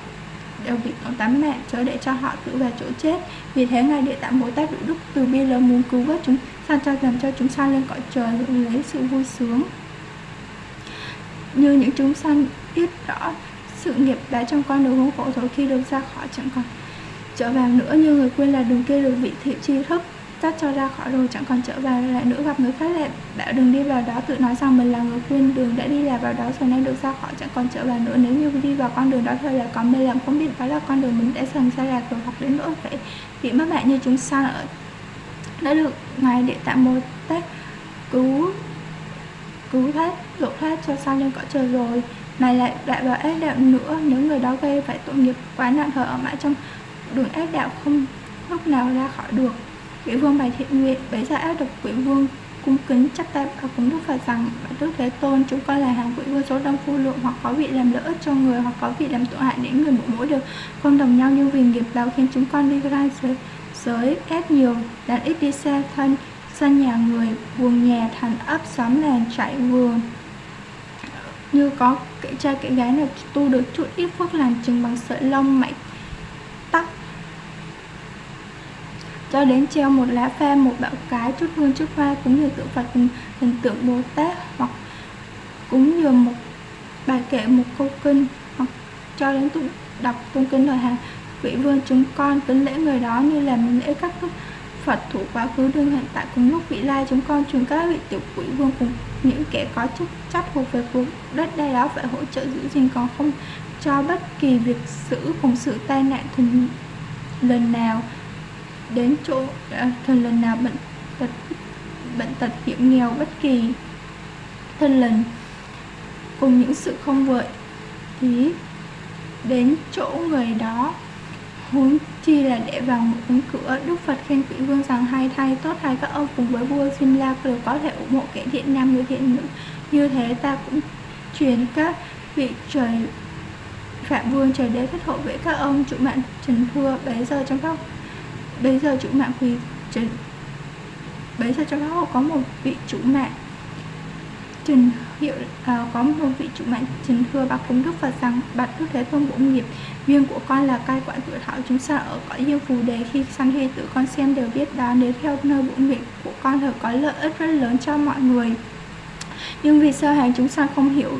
đều bị tổng tán mẹ, chớ để cho họ tự vào chỗ chết. Vì thế ngài địa tạng bồ tát đủ đức từ bi lớn muốn cứu vớt chúng sanh cho, làm cho chúng sanh lên cõi trời lấy sự vui sướng. Như những chúng sanh biết rõ sự nghiệp đã trong con đường hướng khổ rồi khi được ra khỏi chẳng còn trở vào nữa, như người quên là đường kia được vị thị tri thức tắt cho ra khỏi rồi, chẳng còn trở vào lại nữa gặp người khác lại bảo đừng đi vào đó, tự nói rằng mình là người khuyên đường đã đi là vào đó rồi nên được ra khỏi, chẳng còn trở vào nữa. Nếu như đi vào con đường đó thôi là còn mê làm không biết đó là con đường mình đã sần xa lạc rồi hoặc đến nữa phải bị mất bạn như chúng sanh ở đã được ngài địa tạng bồ tát cứu cứu thoát độ thoát cho sang lên cõi trời rồi. Này lại lại vào ác đạo nữa, nếu người đó gây phải tội nghiệp quá nặng thở ở mãi trong đường ác đạo không lúc nào ra khỏi được quỷ vương bày thiện nguyện bấy giờ ác độc quỷ vương cung kính chắp tay và cúng đức phật rằng bản đức thế tôn chúng con là hàng quỷ vương số đông phu lượng hoặc có vị làm lợi ích cho người hoặc có vị làm tội hại đến người mỗi mỗi được. Không đồng nhau nhưng vì nghiệp báo khiến chúng con đi ra giới, giới ép nhiều đàn ít đi xe thân sân nhà người buồng nhà thành ấp xóm làng trại vườn như có kệ trai kệ gái nào tu được chút ít phước lành chừng bằng sợi lông mảy cho đến treo một lá pha một bạo cái, chút hương, chút hoa, cũng như tượng phật hình tượng bồ tát, hoặc cũng như một bài kệ một câu kinh, hoặc cho đến tụng đọc tôn kinh lời hàng vị vương chúng con kính lễ người đó như là mình lễ các thức Phật thủ quá khứ đương hiện tại cùng lúc vị lai chúng con truyền các vị tiểu quỷ vương cùng những kẻ có chức trách thuộc về cuộc đất đai đó phải hỗ trợ giữ gìn còn không cho bất kỳ việc xử cùng sự tai nạn thường lần nào đến chỗ à, lần nào bệnh tật bệnh tật hiểm nghèo bất kỳ thân lần cùng những sự không vợi thì đến chỗ người đó huống chi là để vào một cánh cửa đức phật khen quỷ vương rằng hai thay tốt thay các ông cùng với vua xin la đều có thể ủng hộ kẻ thiện nam người thiện nữ. Như thế ta cũng truyền các vị trời phạm vương trời đế thất hộ vệ các ông chủ mạng trần thua bấy giờ trong các bây giờ chủ mạng quy trần bây giờ trong đó có một vị chủ mạng Trần hiệu uh, có một vị chủ mạng Trần thưa bác cung Đức Phật rằng bạch Đức Thế Tôn bổ nghiệp duyên của con là cai quản tuổi thọ chúng ta ở cõi diêm phù đề khi sanh hay tử con xem đều biết đó nếu theo nơi bổ nghiệp của con thì có lợi ích rất lớn cho mọi người. Nhưng vì sơ hàng chúng ta không hiểu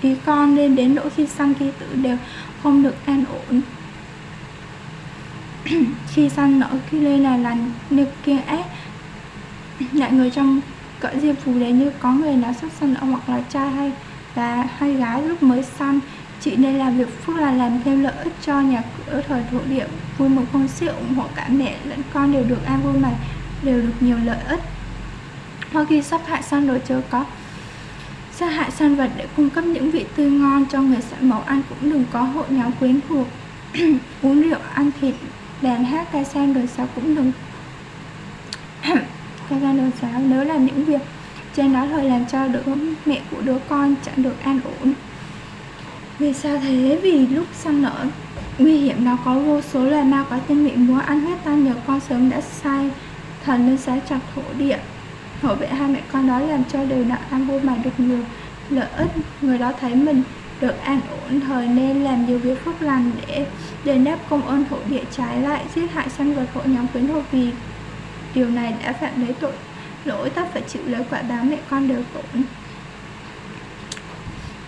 ý con nên đến nỗi khi sanh khi tử đều không được an ổn. [COUGHS] khi săn nở khi lên là lành được kiên ác lại người trong cõi diệp phù đề như có người nào sắp sanh nở hoặc là trai hay là hay gái lúc mới săn chị nên làm việc phước là làm thêm lợi ích cho nhà cửa, thời thổ địa, vui mừng không siêu, ủng hộ cả mẹ lẫn con đều được an vui mà đều được nhiều lợi ích. Hoặc khi sắp hại săn đồ chơi có sát hại săn vật để cung cấp những vị tươi ngon cho người sẵn mẫu ăn, cũng đừng có hội nhóm quyến thuộc. [COUGHS] Uống rượu, ăn thịt đàn hát ca sang đời sau cũng đừng [CLEARS THROAT] ca sang đời sau nếu làm những việc trên đó thôi làm cho đứa mẹ của đứa con chẳng được an ổn. Vì sao thế? Vì lúc sang nở nguy hiểm nó có vô số loài ma có tên miệng muốn ăn huyết tan nhờ con sớm đã sai thần lên xá chặt thổ địa. Hộ vệ hai mẹ con đó làm cho đều nặng ăn vô mà được nhiều lợi ích. Người đó thấy mình được an ổn thời nên làm nhiều việc phước lành để đền đáp công ơn thổ địa trái lại, giết hại sanh vật hộ nhóm quyến hộ vì điều này đã phạm lấy tội. Lỗi tất phải chịu lấy quả báo mẹ con đều tổn.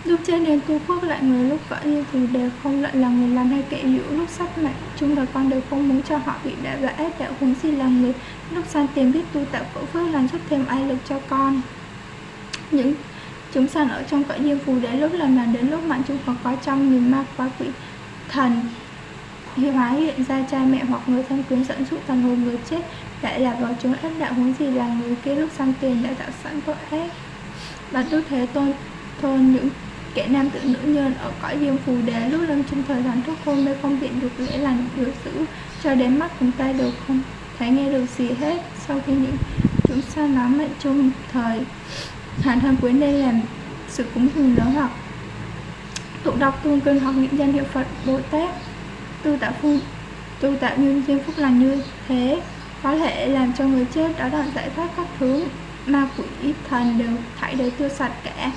Lúc trên đến tu phước lại người, lúc vợ như thì đều không lợi là người làm hay kẻ dữ lúc sắp mạnh chung đời con đều không muốn cho họ bị đã và ép, đạo huống gì là người. Lúc san tiền biết tu tạo phước phước làm giúp thêm ai lực cho con. Những chúng sanh ở trong cõi diêm phù để lúc lần mà đến lúc mạng chúng Phật có trong nghìn ma quá quỷ thần thì hóa hiện ra cha mẹ hoặc người thân quyến dẫn dụ thần hồn người chết, lại là vào chúng ác đạo huống gì là người kia lúc săn tiền đã tạo sẵn tội ác. Và đức thế tôn thôn những kẻ nam tự nữ nhân ở cõi diêm phù đế lúc lâm chung thời gian thuốc hôn mê không biện được lễ lành được giữ, cho đến mắt cùng tay đều không thấy nghe được gì hết. Sau khi những chúng sanh nắm mệnh chung thời hàn thân quyến đây làm sự cúng dường lớn học tụ đọc tuôn kinh hoặc những danh hiệu phật, bồ tát. Tu tạo phu tu tạo nhân duyên phúc lành như thế, có thể làm cho người chết đó đoạn giải thoát các thứ ma quỷ thần đều thảy đều tiêu sạch cả.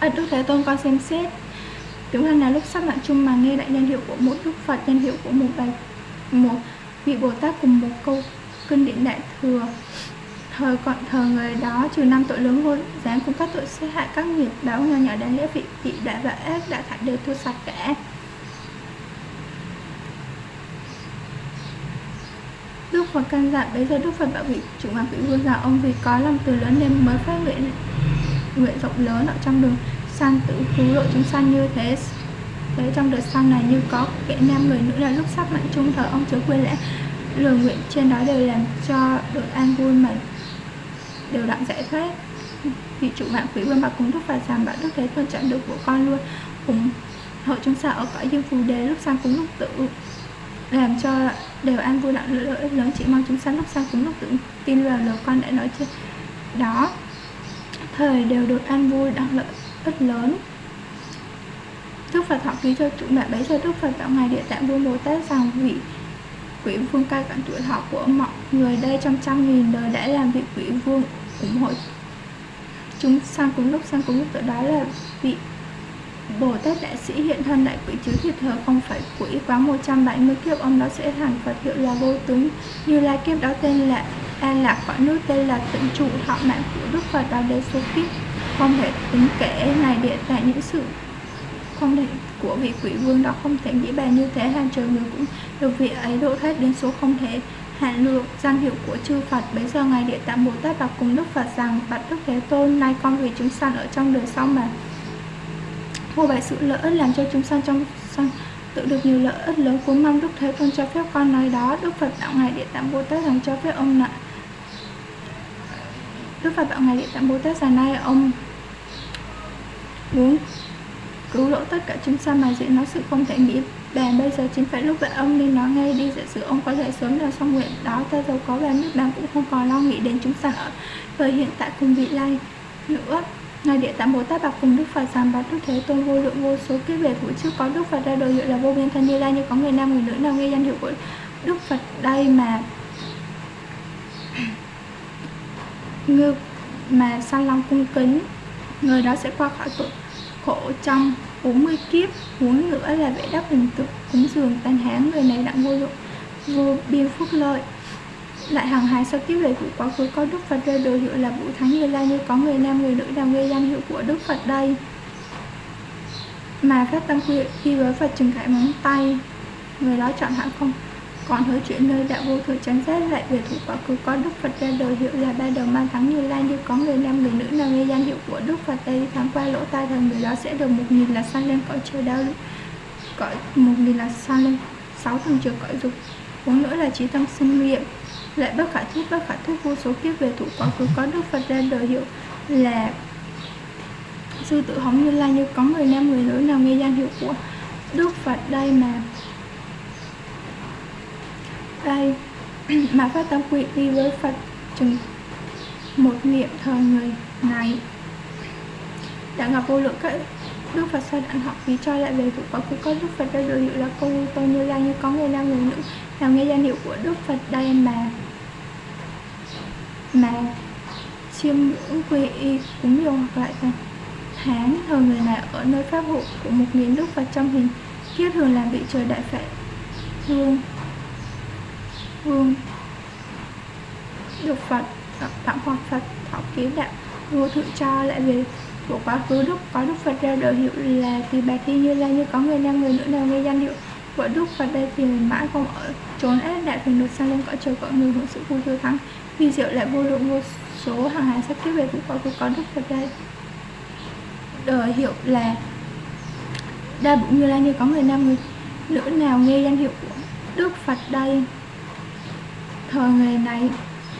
Ở Đức Thế Tôn con xem xét, Tiểu hành là lúc sắp mạng chung mà nghe đại nhân hiệu của một Đức Phật, danh hiệu của một bài, một vị Bồ Tát cùng một câu kinh điển đại thừa thời còn thờ người đó, trừ năm tội lớn vô dáng cùng các tội sát hại các nghiệp báo nhỏ nhỏ đáng lẽ vị vị đã và ác đã thải đều thu sạch cả Đức Phật căn dặn bây giờ Đức Phật bảo vị chủ hoàng vị vương rằng ông vì có lòng từ lớn nên mới phát nguyện nguyện rộng lớn ở trong đường sanh tự cứu độ chúng sanh như thế. Thế trong đời sau này như có kẻ nam người nữ là lúc sắp mạnh chung thờ ông chớ quên lẽ, lời nguyện trên đó đều làm cho được an vui mà đều đặn giải thoát vị chủ mạng quỷ vương bà cúng đức phật rằng bạn đức thế tôn chọn được của con luôn. Cùng hội chúng ta ở cõi dương phù đề lúc sang cúng lúc tự làm cho đều an vui đặng lợi ích lớn. Chỉ mong chúng sanh lúc sang cúng lúc tự tin vào lời con đã nói trên đó, thời đều được an vui đặng lợi ích lớn. Đức Phật thọ ký cho chủ mẹ bấy giờ Đức Phật tạo ngài địa tạng vương Bồ Tát rằng vị quỷ vương cai quản tuổi thọ của mọi người đây trong trăm nghìn đời đã làm vị quỷ vương ủng hộ chúng sang cùng lúc, sang cùng lúc tự đó là vị Bồ Tát Đại Sĩ hiện thân đại quỷ chứ thiệt thờ không phải quỷ quá 170 kiếp, ông đó sẽ thành Phật hiệu là vô tướng. Như lai kiếp đó tên là An Lạc cõi nước, tên là tịnh trụ thọ mạng của Đức Phật, đó đến số kiếp. Không thể tính kể này địa tại những sự không thể của vị quỷ vương đó không thể nghĩ bàn như thế hàng trời người cũng được vị ấy độ thoát đến số không thể hạn lượng danh hiệu của chư Phật. Bây giờ ngài địa tạng Bồ Tát đọc cùng Đức Phật rằng bạch Đức Thế Tôn, nay con vì chúng sanh ở trong đời sau mà vô bày sự lợi ích làm cho chúng sanh trong sanh tự được nhiều lợi ích lớn. Cũng mong Đức Thế Tôn cho phép con nói đó. Đức Phật đạo Ngài Địa Tạng Bồ Tát rằng, cho phép ông lại Đức Phật đạo Ngài Địa Tạng Bồ Tát rằng, nay ông muốn cứu độ tất cả chúng sanh mà diễn nói sự không thể nghĩ bàn bây giờ chính phải lúc vậy ông nên nói ngay đi giả sử ông có thể sớm được xong nguyện. Đó ta giàu có và nước bạn cũng không còn lo nghĩ đến chúng sanh ở thời hiện tại cùng vị lai nữa. Ngài Địa Tạng Bồ Tát bạc cùng Đức Phật rằng bạch Đức Thế Tôn vô lượng vô số kiếp về vũ trước, có Đức Phật ra đời hiệu là vô biên thân như lai, như có người nam người nữ nào nghe danh hiệu của Đức Phật đây mà. Ngư mà san long cung kính, người đó sẽ qua khỏi tội khổ trong. 40 kiếp huống nữa là vẽ đắp hình tượng cúng dường tan hán, người này đặng vô dụng, vô biên phúc lợi. Lại hàng hài sau kiếp về của quá khứ, có đức phật rơi đồ hiệu là vũ thắng như lai, như có người nam, người nữ đang gây danh, hiệu của đức phật đây. Mà phát tâm quy khi với phật trừng khải móng tay, người đó chọn hẳn không? Còn hứa chuyện nơi đạo vô thường chánh giác lại về thủ quả khứ có đức phật ra đời. Hiệu là ba đầu mang thắng như lai như có người nam, người nữ nào nghe danh hiệu của đức phật đây? Tháng qua lỗ tai thần người đó sẽ được một nghìn là sang lên cõi trời đau cõi một nghìn là sang lên sáu tầng trời cõi dục bốn nữa là trí tâm sinh nguyện lại bất khả thuyết, bất khả thuyết vô số kiếp về thủ quá khứ có đức phật ra đời. Hiệu là sư tử hóng như lai như có người nam, người nữ nào nghe danh hiệu của đức phật đây mà đây. [CLEARS THROAT] Mà phát tâm quy y với Phật chừng một niệm thờ người này. Đã gặp vô lượng các Đức Phật sau đặng họ vì cho lại về vụ quả của có Đức Phật đã được hiệu là cô tôi như lai như có người nam người nữ, nào nghe danh hiệu của Đức Phật đây mà mà chiêm ngưỡng quy y cúng dường hoặc lại thành tháng thờ người này ở nơi pháp hộ của một nghìn Đức Phật trong hình kiếp thường làm vị trời đại phệ hương vương. Được Phật tặng hoặc Phật thọ ký đạo vô thượng cho lại về của quá khứ đức. Có đức Phật ra đời hiệu là từ bà thi như lai, như có người nam, người nữ nào nghe danh hiệu của đức Phật đây thì mãi không ở trốn ép đại thành được sang lên cõi trời cõi người hưởng sự vui tươi thắng. Vì diệu lại vô lượng vô số hàng hải sắp kiếp về của quá khứ, có đức Phật đây đời hiệu là đa bụng như lai, như có người nam, người nữ nào nghe danh hiệu của đức Phật đây thời người này.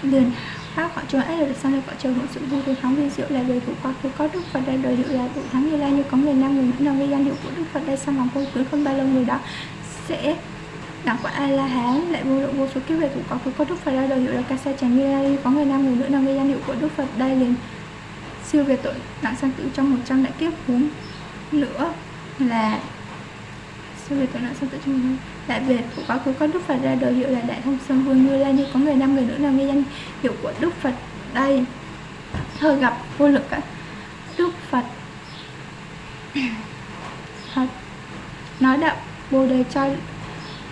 Liền phát khỏi chúa ấy được sang lên họ trời hưởng sự vui được thắng vi diệu là về thủ quá khứ có đức phật đây đời hiệu là tụ thắng như lai như có người nam người nữ nào gây danh hiệu của đức phật đây sang lòng vô cứ không bao lâu người đó sẽ đẳng quả a la hán lại vô lượng vô số kiếp về thủ quá khứ có đức phật đây đời hiệu là ca sa chẳng như lai có người nam người nữ nào gây danh hiệu của đức phật đây liền, siêu về tội nặng sang tử trong một trăm đại kiếp, huống nữa là siêu về tội nặng sang tử trong Đại Việt của quá khứ có Đức Phật ra đời, hiệu là Đại Thông Sơn Vương Như Lai như. Có người nam người nữ nào nghe danh hiệu của Đức Phật đây? Thơ gặp vô lực á Đức Phật. [COUGHS] Phật. Nói đạo bồ đề cho,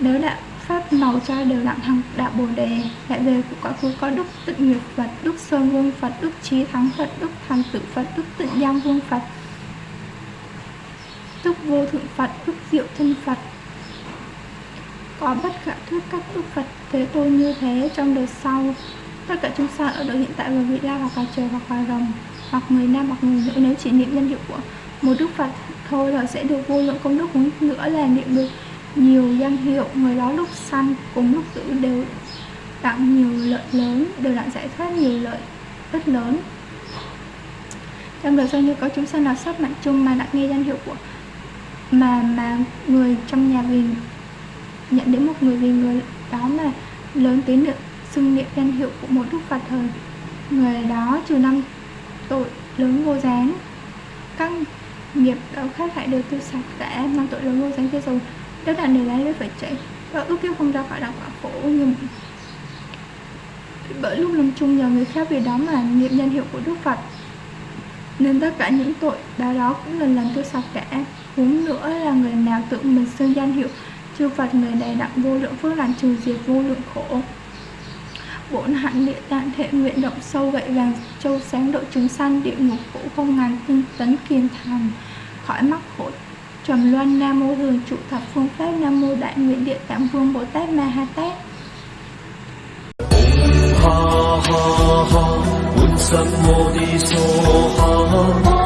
nếu đạo pháp màu cho đều đặng thằng đạo bồ đề lại về của quá khứ có đức tịnh nguyệt phật, đức sơn vương phật, đức trí thắng phật, đức thành tử phật, đức tịnh giang vương phật. Đức vô thượng phật, đức diệu thân phật có bất khả thuyết các đức Phật. Thế Tôn như thế trong đời sau, tất cả chúng sanh ở đời hiện tại và vị la hoặc là trời hoặc là rồng, hoặc người nam hoặc người nữ, nếu chỉ niệm danh hiệu của một đức Phật thôi là sẽ được vô lượng công đức cũng nữa là niệm được nhiều danh hiệu. Người đó lúc sanh cùng lúc tử đều tặng nhiều lợi lớn, đều đặng giải thoát nhiều lợi rất lớn. Trong đời sau như có chúng sanh nào sắp mạnh chung mà đã nghe danh hiệu của mà mà người trong nhà vì nhận đến một người vì người đó mà lớn tiếng được xưng niệm danh hiệu của một đức phật thời. Người đó trừ năm tội lớn vô gián. Các nghiệp đạo khác hại đều tiêu sạch cả năm tội lớn vô gián kia rồi. Tất cả đều lấy phải chạy. Và ước kiếp không ra khỏi đạo quả khổ nhưng bởi lúc lâm chung nhờ người khác vì đó mà niệm danh hiệu của đức phật, nên tất cả những tội đó đó cũng lần lần tiêu sạch cả huống nữa là người nào tự mình xưng danh hiệu chư Phật người này đặng vô lượng phước lành trừ diệt vô lượng khổ. Bổn hạnh địa tạng thể nguyện động sâu gậy vàng châu sáng độ chúng sanh địa ngục khổ không ngàn tinh tấn kiền thành. Khỏi mắc khổ trầm luân, nam mô thường trụ thập phương pháp nam mô đại nguyện địa tạng vương bồ tát ma ha tát. Ha ha ha.